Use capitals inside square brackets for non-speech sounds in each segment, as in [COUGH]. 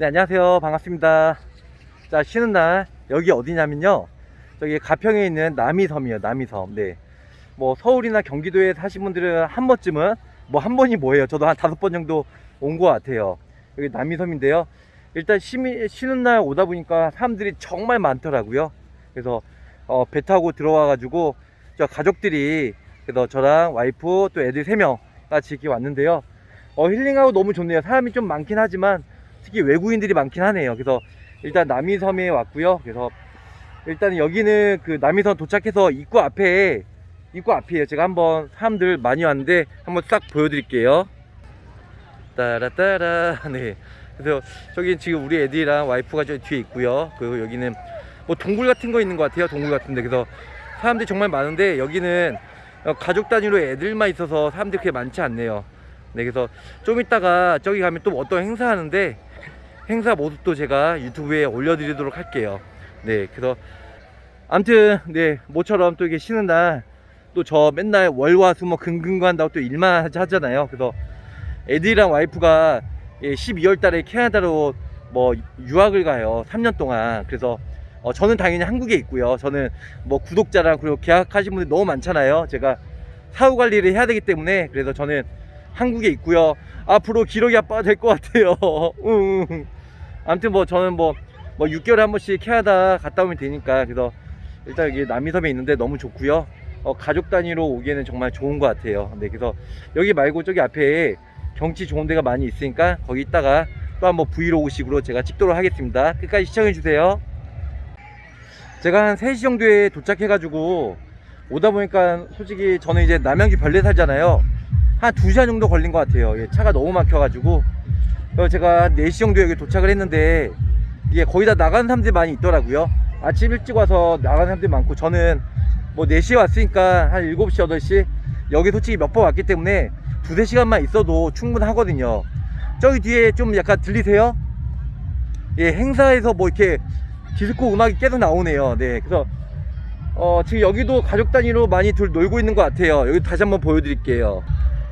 네, 안녕하세요. 반갑습니다. 자, 쉬는 날, 여기 어디냐면요. 저기 가평에 있는 남이섬이에요, 남이섬. 네. 뭐, 서울이나 경기도에 사신 분들은 한 번쯤은, 뭐, 한 번이 뭐예요? 저도 한 다섯 번 정도 온 것 같아요. 여기 남이섬인데요. 일단 쉬미, 쉬는 날 오다 보니까 사람들이 정말 많더라고요. 그래서, 어, 배 타고 들어와 가지고, 저 가족들이, 그래서 저랑 와이프 또 애들 세 명 같이 이렇게 왔는데요. 어, 힐링하고 너무 좋네요. 사람이 좀 많긴 하지만, 특히 외국인들이 많긴 하네요. 그래서 일단 남이섬에 왔고요. 그래서 일단 여기는 그 남이섬 도착해서 입구 앞에 입구 앞이에요. 제가 한번 사람들 많이 왔는데 한번 싹 보여드릴게요. 따라따라 [LAUGHS] 네. 그래서 저기 지금 우리 애들이랑 와이프가 저 뒤에 있고요. 그리고 여기는 뭐 동굴 같은 거 있는 것 같아요. 동굴 같은데 그래서 사람들이 정말 많은데 여기는 어, 가족 단위로 애들만 있어서 사람들이 그렇게 많지 않네요. 네, 그래서 좀 이따가 저기 가면 또 어떤 행사 하는데 행사 모습도 제가 유튜브에 올려드리도록 할게요. 네, 그래서 아무튼 네 모처럼 또 이게 쉬는 날 또 저 맨날 월화수목 금금고 한다고 또 일만 하잖아요. 그래서 애들이랑 와이프가 12월 달에 캐나다로 뭐 유학을 가요. 3년 동안. 그래서 어, 저는 당연히 한국에 있고요. 저는 뭐 구독자랑 그리고 계약하신 분들 너무 많잖아요. 제가 사후 관리를 해야 되기 때문에 그래서 저는 한국에 있고요. 앞으로 기러기 아빠가 될 것 같아요. [LAUGHS] 응. 아무튼 뭐 저는 뭐, 뭐 6개월에 한 번씩 캐나다 갔다 오면 되니까 그래서 일단 여기 남이섬에 있는데 너무 좋고요. 어, 가족 단위로 오기에는 정말 좋은 것 같아요. 네, 그래서 여기 말고 저기 앞에 경치 좋은 데가 많이 있으니까 거기 있다가 또 한번 브이로그식으로 제가 찍도록 하겠습니다. 끝까지 시청해 주세요. 제가 한 3시 정도에 도착해가지고 오다 보니까 솔직히 저는 이제 남양주 별내 살잖아요. 한 2시간 정도 걸린 것 같아요. 예, 차가 너무 막혀가지고. 그래서 제가 한 4시 정도에 여기 도착을 했는데, 이게 거의 다 나가는 사람들이 많이 있더라고요. 아침 일찍 와서 나가는 사람들이 많고, 저는 뭐 4시에 왔으니까 한 7시, 8시, 여기 솔직히 몇 번 왔기 때문에 두세 시간만 있어도 충분하거든요. 저기 뒤에 좀 약간 들리세요? 예, 행사에서 뭐 이렇게 디스코 음악이 계속 나오네요. 네, 그래서 어, 지금 여기도 가족 단위로 많이 둘 놀고 있는 것 같아요. 여기 다시 한번 보여드릴게요.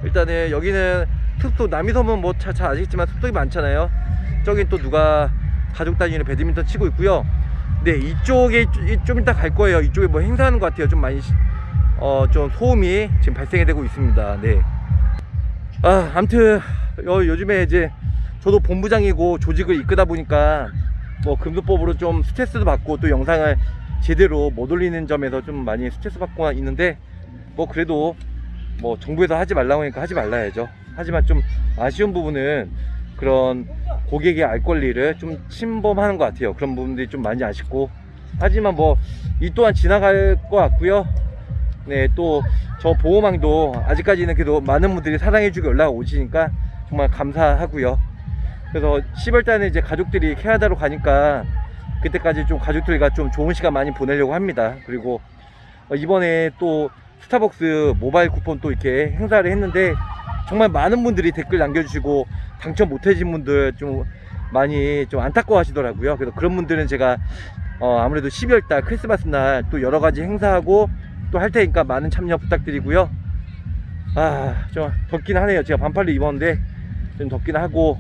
일단은 여기는 숲속 남이섬은 뭐 잘 아시겠지만 숲속이 많잖아요. 저긴 또 누가 가족 단위로 배드민턴 치고 있고요. 네 이쪽에 이- 좀 이따 갈 거예요. 이쪽에 뭐 행사하는 것 같아요. 좀 많이 어 좀 소음이 지금 발생이 되고 있습니다. 네. 아 아무튼 요, 요즘에 이제 저도 본부장이고 조직을 이끄다 보니까 뭐 금수법으로 좀 스트레스도 받고 또 영상을 제대로 못 올리는 점에서 좀 많이 스트레스 받고 있는데 뭐 그래도 뭐 정부에서 하지 말라고 하니까 하지 말라야죠. 하지만 좀 아쉬운 부분은 그런 고객의 알 권리를 좀 침범하는 것 같아요. 그런 부분들이 좀 많이 아쉽고 하지만 뭐 이 또한 지나갈 것 같고요. 네, 또 저 보호망도 아직까지는 그래도 많은 분들이 사랑해주고 연락 오시니까 정말 감사하고요. 그래서 10월 달에 이제 가족들이 캐나다로 가니까 그때까지 좀 가족들과 좀 좋은 시간 많이 보내려고 합니다. 그리고 어, 이번에 또 스타벅스 모바일 쿠폰 또 이렇게 행사를 했는데 정말 많은 분들이 댓글 남겨주시고 당첨 못해진 분들 좀 많이 좀 안타까워 하시더라고요. 그래서 그런 분들은 제가 어, 아무래도 12월 달 크리스마스 날 또 여러 가지 행사하고 또 할 테니까 많은 참여 부탁드리고요. 아, 좀 덥긴 하네요. 제가 반팔로 입었는데 좀 덥긴 하고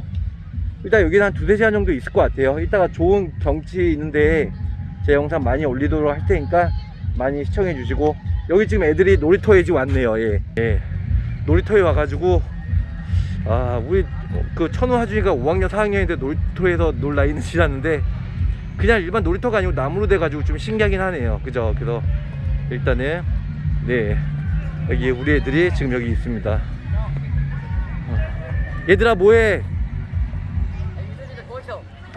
일단 여기는 한 두세 시간 정도 있을 것 같아요. 이따가 좋은 경치 있는데 제 영상 많이 올리도록 할 테니까 많이 시청해 주시고 여기 지금 애들이 놀이터에 지금 왔네요. 예. 예. 놀이터에 와가지고 아 우리 그 천우 하준이가 5학년 4학년인데 놀이터에서 놀 나이는 지났는데 그냥 일반 놀이터가 아니고 나무로 돼가지고 좀 신기하긴 하네요. 그죠? 그래서 일단은 네 여기 우리 애들이 지금 여기 있습니다. 어. 얘들아 뭐해?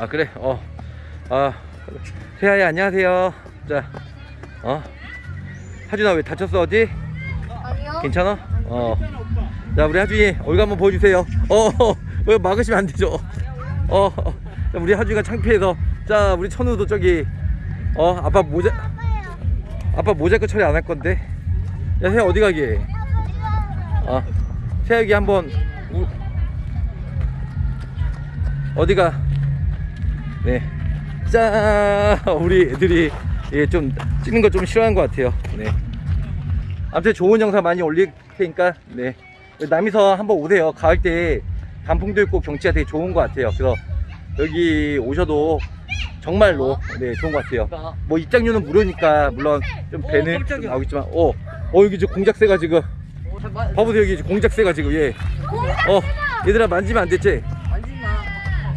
아 그래 어아 세아야 안녕하세요 자어 하준아 왜 다쳤어 어디? 아니요. 괜찮아? 어자 우리 하준이 얼굴 한번 보여주세요. 어왜 막으시면 안 되죠? 어 자, 우리 하준이가 창피해서. 자 우리 천우도 저기 어 아빠 모자 아빠 모자이크 처리 안 할 건데. 야 세아 어디 가게? 어. 세아 여기 한번 우, 어디가? 네. 짠! 우리 애들이 예, 좀 찍는 거 좀 싫어하는 것 같아요. 네. 아무튼 좋은 영상 많이 올릴 테니까, 네. 남이서 한번 오세요. 가을 때 단풍도 있고 경치가 되게 좋은 것 같아요. 그래서 여기 오셔도 정말로 네 좋은 것 같아요. 뭐 입장료는 무료니까 물론 좀 배는 좀. 나오겠지만 어, 어 여기 저 공작새가 지금 봐보세요 여기 공작새가 지금 예. 어 얘들아 만지면 안 됐지? 만지마.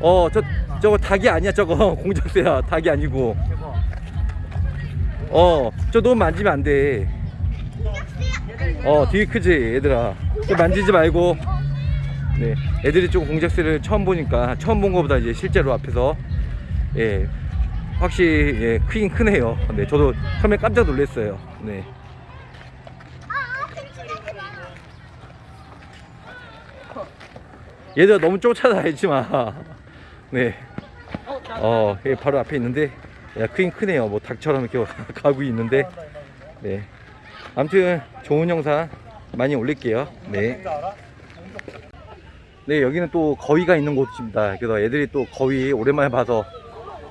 어저 저거 닭이 아니야 저거 [LAUGHS] 공작새야 닭이 아니고. 어 저 너무 만지면 안 돼. 어 되게 크지 얘들아. 저 만지지 말고. 네 애들이 좀 공작새를 처음 보니까 처음 본 것보다 이제 실제로 앞에서 예 확실히 예 크긴 크네요. 네 저도 처음에 깜짝 놀랐어요. 네. 얘들아 너무 쫓아다니지 마 네. [LAUGHS] 어, 나. 어, 여기 바로 앞에 있는데, 야, 크긴 크네요. 뭐 닭처럼 이렇게 [LAUGHS] 가고 있는데, 네. 아무튼 좋은 영상 많이 올릴게요. 네. 네, 여기는 또 거위가 있는 곳입니다. 그래서 애들이 또 거위 오랜만에 봐서,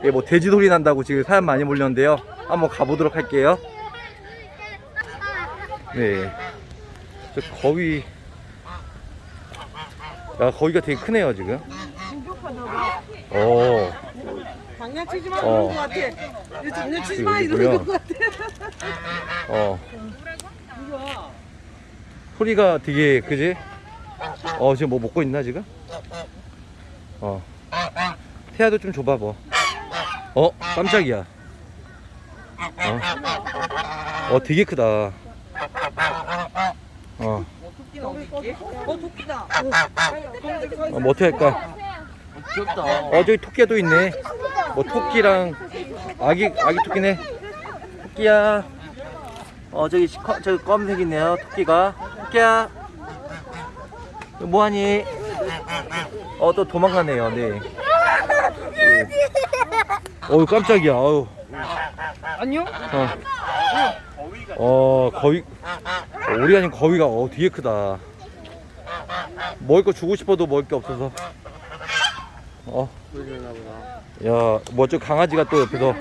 예, 뭐 돼지 소리 난다고 지금 사람 많이 몰렸는데요. 한번 가보도록 할게요. 네. 저 거위, 야, 거위가 되게 크네요, 지금. 어. 장난치지 마 어. 이러는 것 같아. 장난치지 마. 이러는 것 같아. 어. 이거. 소리가 되게 그지? 어 지금 뭐 먹고 있나 지금? 어 태아도 좀 줘봐 뭐. 어 깜짝이야. 어, 어 되게 크다. 어? 어 토끼다. 어, 뭐 어떻게 할까? 귀엽다. 어 저기 토끼가 또 있네. 뭐 토끼랑 아기 아기 토끼네. 토끼야. 어 저기 시- 커- 저기 검은색 있네요. 토끼가. 토끼야. 너 뭐하니? 어 또 도망가네요. 네. 어우 깜짝이야. 어우. 안녕? 어. 어 거위. 어, 우리 아닌 거위가 어 되게 크다. 먹을 거 주고 싶어도 먹을 게 없어서. 어. 야, 뭐 저 강아지가 또 옆에서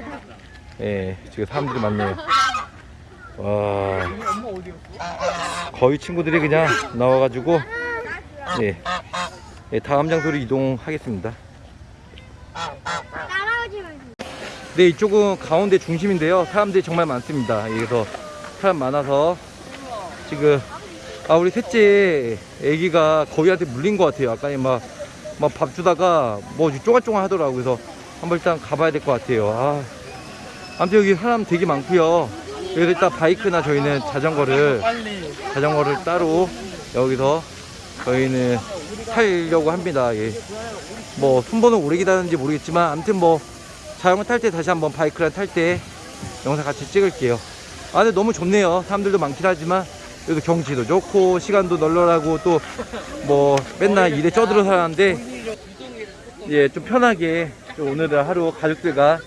예, 지금 사람들이 많네요. 와? 거의 친구들이 그냥 나와가지고 예, 예 다음 장소로 이동하겠습니다. 네, 이쪽은 가운데 중심인데요. 사람들이 정말 많습니다. 예, 그래서 사람 많아서 지금 아 우리 셋째 애기가 거위한테 물린 것 같아요. 아까 막 막 밥 주다가 뭐 쪼갈쪼갈 하더라고. 그래서 한번 일단 가봐야 될 것 같아요. 아, 아무튼 여기 사람 되게 많고요. 여기서 일단 바이크나 저희는 자전거를. 자전거를 따로 여기서 저희는 타려고 합니다. 예. 뭐 순번은 오래 기다렸는지 모르겠지만 아무튼 뭐 자전거 탈 때 다시 한번 바이크랑 탈 때 영상 같이 찍을게요. 아 근데 너무 좋네요. 사람들도 많긴 하지만 그래도 경치도 좋고 시간도 널널하고 또 뭐 맨날 일에 쪄들어 살았는데 예 좀 편하게 좀 오늘은 하루 가족들과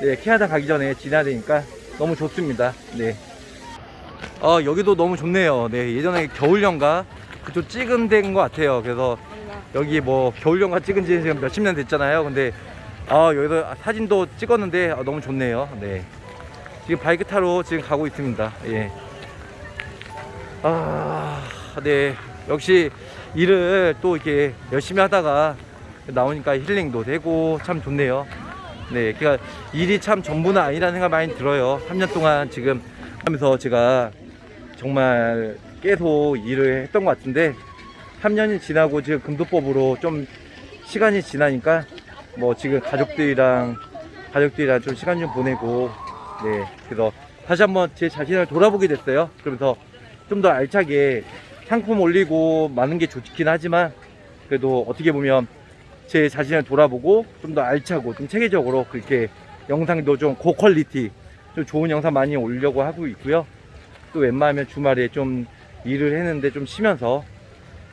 네, 캐나다 가기 전에 지나야 되니까 너무 좋습니다. 네. 아 여기도 너무 좋네요. 네 예전에 겨울연가 그쪽 찍은 데인 것 같아요. 그래서 여기 뭐 겨울연가 찍은 지 지금 몇십 년 됐잖아요. 근데 아 여기서 사진도 찍었는데 아, 너무 좋네요. 네 지금 바이크 타러 지금 가고 있습니다. 예. 아네 역시 일을 또 이렇게 열심히 하다가 나오니까 힐링도 되고 참 좋네요. 네, 그러니까 일이 참 전부는 아니라는 생각 많이 들어요. 3년 동안 지금 하면서 제가 정말 계속 일을 했던 것 같은데 3년이 지나고 지금 금도법으로 좀 시간이 지나니까 뭐 지금 가족들이랑 가족들이랑 좀 시간 좀 보내고 네 그래서 다시 한번 제 자신을 돌아보게 됐어요. 그러면서 좀 더 알차게 상품 올리고 많은 게 좋긴 하지만 그래도 어떻게 보면 제 자신을 돌아보고 좀 더 알차고 좀 체계적으로 그렇게 영상도 좀 고퀄리티 좀 좋은 영상 많이 올리려고 하고 있고요. 또 웬만하면 주말에 좀 일을 했는데 좀 쉬면서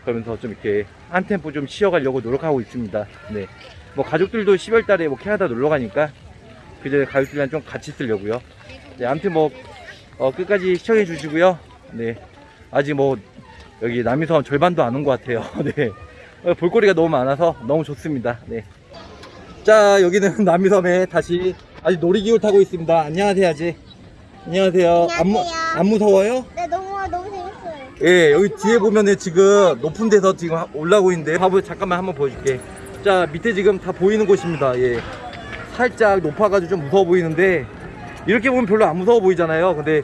그러면서 좀 이렇게 한 템포 좀 쉬어가려고 노력하고 있습니다. 네. 뭐 가족들도 10월 달에 뭐 캐나다 놀러 가니까 그전에 가족들이랑 좀 같이 쓰려고요. 네, 아무튼 뭐 어, 끝까지 시청해 주시고요. 네. 아직 뭐 여기 남이섬 절반도 안 온 것 같아요. [LAUGHS] 네. 어, 볼거리가 너무 많아서 너무 좋습니다. 네. 자, 여기는 [LAUGHS] 남이섬에 다시 아직 놀이기구 타고 있습니다. 안녕하세요, 아지. 안녕하세요. 안, 무, 안녕하세요. 안 무서워요? 네, 너무 너무 재밌어요. 예, 여기 뒤에 보면은 지금 높은 데서 지금 하- 올라오고 있는데, 봐보 잠깐만 한번 보여줄게. 자 밑에 지금 다 보이는 곳입니다 예 살짝 높아가지고 좀 무서워 보이는데 이렇게 보면 별로 안 무서워 보이잖아요 근데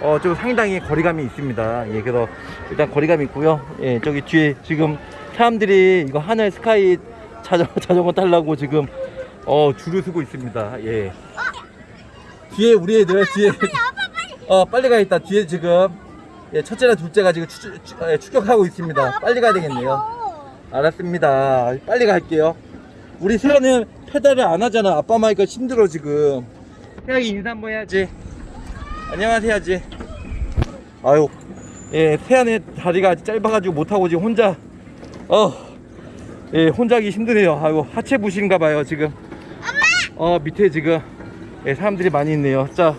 어 좀 상당히 거리감이 있습니다 예 그래서 일단 거리감이 있고요 예 저기 뒤에 지금 사람들이 이거 하늘 스카이 자전거, [LAUGHS] 자전거 타려고 지금 어 줄을 서고 있습니다. 예. 뒤에 우리 애들 뒤에. 어 빨리 가야겠다. 뒤에 지금. 예, 첫째랑 둘째가 지금 추, 추, 예, 추격하고 있습니다. 빨리 가야 되겠네요. 알았습니다. 빨리 갈게요. 우리 세연은 페달을 안 하잖아. 아빠 마이가 힘들어 지금. 세연이 인사 한번 해야지. 안녕하세요 해야지. 아유. 예 세연의 다리가 아직 짧아가지고 못하고 지금 혼자 어 예, 혼자 하기 힘드네요. 아유 하체 부신가 봐요 지금. 어 밑에 지금 예, 사람들이 많이 있네요. 자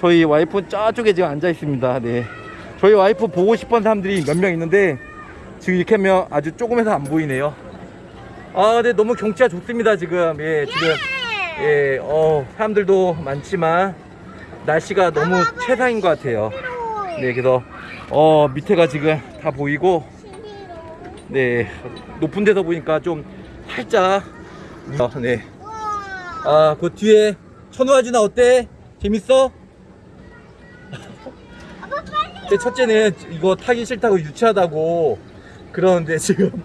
저희 와이프 저쪽에 지금 앉아 있습니다. 네. 저희 와이프 보고 싶은 사람들이 몇 명 있는데 지금 이렇게 하면 아주 조금해서 안 보이네요. 아 근데 너무 경치가 좋습니다 지금. 예 지금. 예 어 사람들도 많지만 날씨가 너무 최상인 것 같아요. 네 그래서 어 밑에가 지금 다 보이고 네 높은 데서 보니까 좀 살짝 어, 네 아, 그 뒤에 천우아주나 어때? 재밌어? 제 첫째는 이거 타기 싫다고 유치하다고 그러는데 지금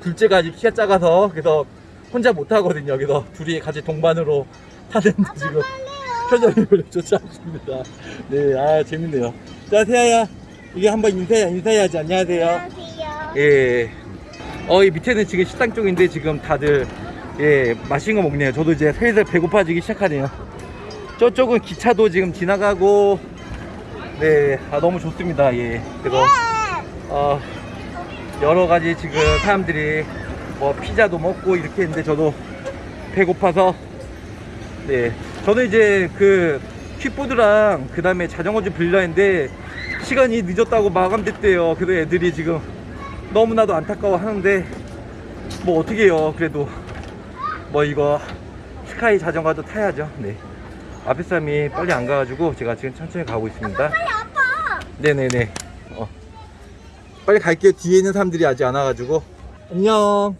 둘째가 아직 키가 작아서 그래서 혼자 못 타거든요. 그래서 둘이 같이 동반으로 타는데 지금 표정이 별로 좋지 않습니다. 네, 아 재밌네요. 자, 세아야, 이게 한번 인사 인사해야지. 안녕하세요. 안녕하세요. 예. 어, 이 밑에는 지금 식당 쪽인데 지금 다들 예, 맛있는 거 먹네요. 저도 이제 슬슬 배고파지기 시작하네요. 저쪽은 기차도 지금 지나가고 네, 아 너무 좋습니다. 예. 그래서 어, 여러 가지 지금 사람들이 뭐 피자도 먹고 이렇게 했는데 저도 배고파서 네. 저는 이제 그 킥보드랑 그 다음에 자전거 좀 빌려 했는데 시간이 늦었다고 마감됐대요. 그래서 애들이 지금 너무나도 안타까워 하는데 뭐 어떻게 해요? 그래도 뭐 이거 스카이 자전거도 타야죠. 네. 앞에 사람이 빨리 안 가가지고 제가 지금 천천히 가고 있습니다. 아빠. 네네네. 어. 빨리 갈게요. 뒤에 있는 사람들이 아직 안 와가지고. 안녕